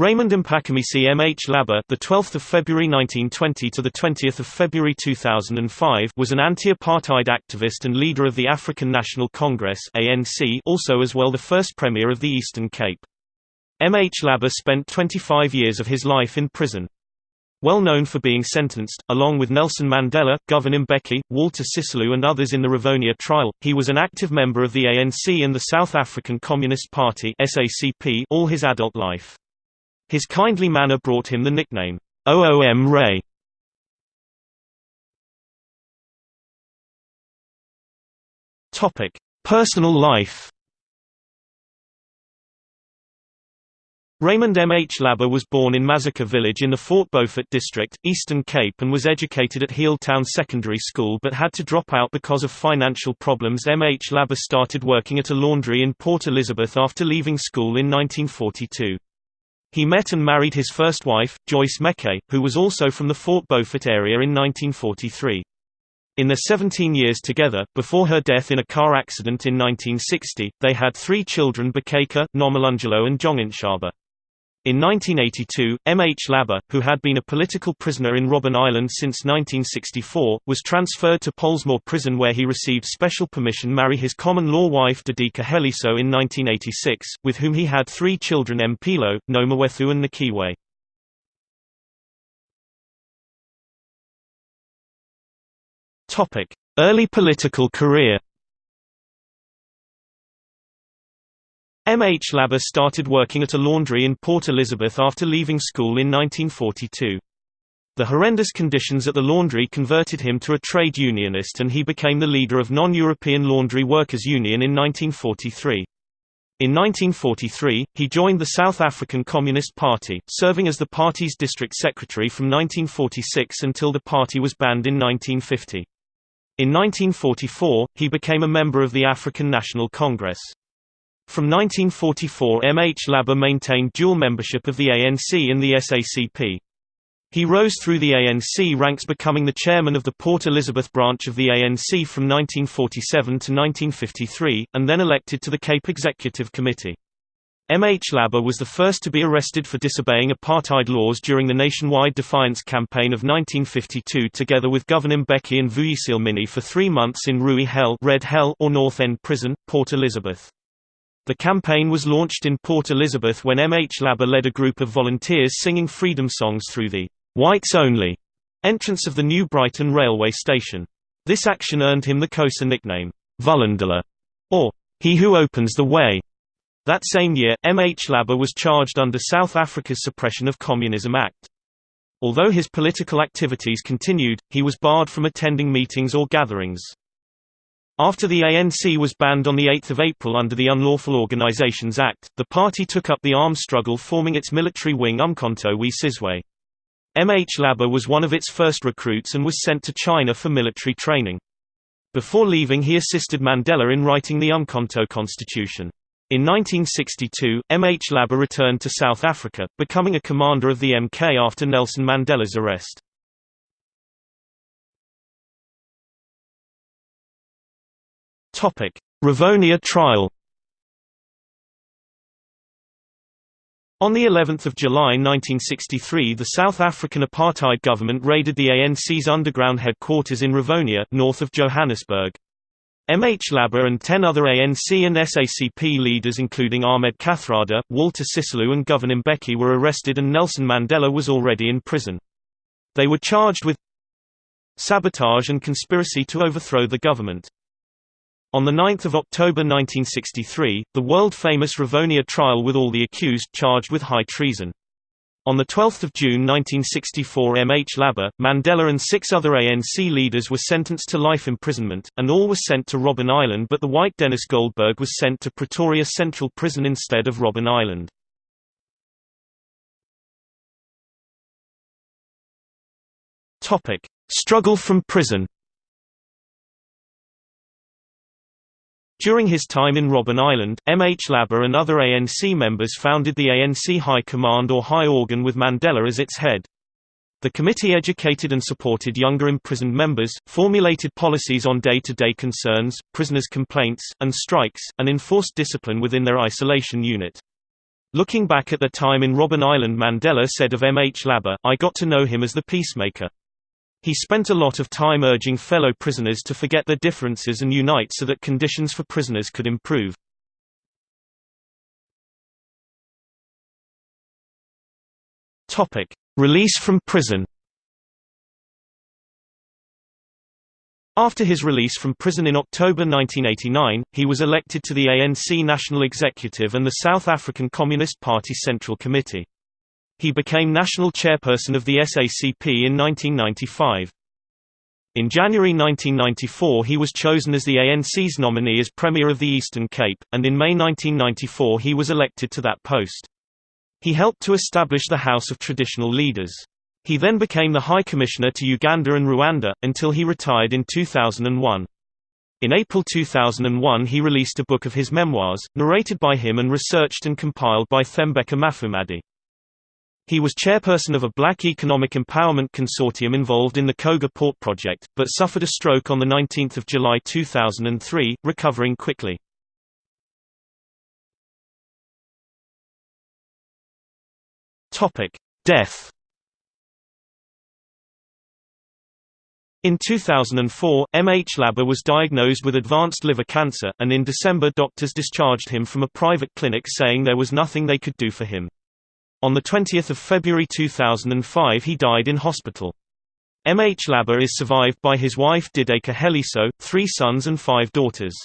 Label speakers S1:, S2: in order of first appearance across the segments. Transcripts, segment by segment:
S1: Raymond Mpakamisi M. H. Laba, the 12th of February 1920 to the 20th of February 2005, was an anti-apartheid activist and leader of the African National Congress (ANC), also as well the first premier of the Eastern Cape. Mhlaba spent 25 years of his life in prison. Well known for being sentenced, along with Nelson Mandela, Govan Mbeki, Walter Sisulu and others in the Rivonia trial, he was an active member of the ANC and the South African Communist Party all his adult life. His kindly manner brought him the nickname, OOM Ray. Topic: Personal life. Raymond Mhlaba was born in Mazoka village in the Fort Beaufort district, Eastern Cape and was educated at Healdtown Secondary School but had to drop out because of financial problems Mhlaba started working at a laundry in Port Elizabeth after leaving school in 1942. He met and married his first wife, Joyce Meke, who was also from the Fort Beaufort area in 1943. In their 17 years together, before her death in a car accident in 1960, they had three children Bakeka, Nomalungelo and Jonginshaba. In 1982, Mhlaba, who had been a political prisoner in Robben Island since 1964, was transferred to Pollsmoor Prison where he received special permission to marry his common-law wife Dideka Heliso in 1986, with whom he had three children Mpilo, Nomawethu and Nikiwe. Early political career Mhlaba started working at a laundry in Port Elizabeth after leaving school in 1942. The horrendous conditions at the laundry converted him to a trade unionist and he became the leader of Non-European Laundry Workers Union in 1943. In 1943, he joined the South African Communist Party, serving as the party's district secretary from 1946 until the party was banned in 1950. In 1944, he became a member of the African National Congress. From 1944 Mhlaba maintained dual membership of the ANC and the SACP. He rose through the ANC ranks becoming the chairman of the Port Elizabeth branch of the ANC from 1947 to 1953, and then elected to the Cape Executive Committee. Mhlaba was the first to be arrested for disobeying apartheid laws during the nationwide defiance campaign of 1952 together with Govan Mbeki and Vuyisile Mini for three months in Rooi Hel, Red Hell or North End Prison, Port Elizabeth. The campaign was launched in Port Elizabeth when Mhlaba led a group of volunteers singing freedom songs through the «whites only» entrance of the New Brighton railway station. This action earned him the Xhosa nickname, Vulindlela, or he who opens the way. That same year, Mhlaba was charged under South Africa's Suppression of Communism Act. Although his political activities continued, he was barred from attending meetings or gatherings. After the ANC was banned on 8 April under the Unlawful Organisations Act, the party took up the arms struggle forming its military wing Umkhonto we Sizwe. Mhlaba was one of its first recruits and was sent to China for military training. Before leaving he assisted Mandela in writing the Umkhonto Constitution. In 1962, Mhlaba returned to South Africa, becoming a commander of the MK after Nelson Mandela's arrest. Rivonia trial. On the 11th of July 1963 the South African apartheid government raided the ANC's underground headquarters in Rivonia, north of Johannesburg. Mhlaba and ten other ANC and SACP leaders including Ahmed Kathrada, Walter Sisulu and Govan Mbeki were arrested and Nelson Mandela was already in prison. They were charged with sabotage and conspiracy to overthrow the government. On 9 October 1963, the world-famous Rivonia trial with all the accused charged with high treason. On 12 June 1964 Mhlaba, Mandela and six other ANC leaders were sentenced to life imprisonment, and all were sent to Robben Island but the white Denis Goldberg was sent to Pretoria Central Prison instead of Robben Island. Struggle from prison During his time in Robben Island, Mhlaba and other ANC members founded the ANC High Command or High Organ with Mandela as its head. The committee educated and supported younger imprisoned members, formulated policies on day-to-day -day concerns, prisoners' complaints, and strikes, and enforced discipline within their isolation unit. Looking back at the time in Robben Island Mandela said of Mhlaba, I got to know him as the peacemaker. He spent a lot of time urging fellow prisoners to forget their differences and unite so that conditions for prisoners could improve. Release from prison After his release from prison in October 1989, he was elected to the ANC National Executive and the South African Communist Party Central Committee. He became national chairperson of the SACP in 1995. In January 1994 he was chosen as the ANC's nominee as Premier of the Eastern Cape, and in May 1994 he was elected to that post. He helped to establish the House of Traditional Leaders. He then became the High Commissioner to Uganda and Rwanda, until he retired in 2001. In April 2001 he released a book of his memoirs, narrated by him and researched and compiled by Thembeka Mufamadi. He was chairperson of a black economic empowerment consortium involved in the Coega Port project, but suffered a stroke on 19 July 2003, recovering quickly. Death In 2004, Mhlaba was diagnosed with advanced liver cancer, and in December doctors discharged him from a private clinic saying there was nothing they could do for him. On 20 February 2005 he died in hospital. Mhlaba is survived by his wife Dideka Heliso, three sons and five daughters.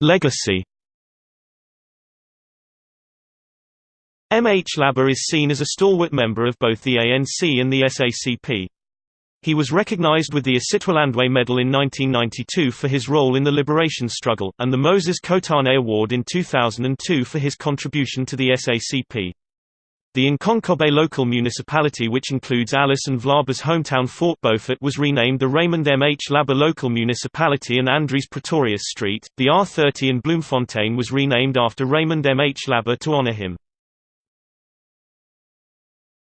S1: Legacy Mhlaba is seen as a stalwart member of both the ANC and the SACP. He was recognized with the Isitwalandwe Medal in 1992 for his role in the liberation struggle, and the Moses Kotane Award in 2002 for his contribution to the SACP. The Nkonkobe local municipality which includes Alice and Mhlaba's hometown Fort Beaufort was renamed the Raymond Mhlaba local municipality and Andries Pretorius Street. The R30 in Bloemfontein was renamed after Raymond Mhlaba to honor him.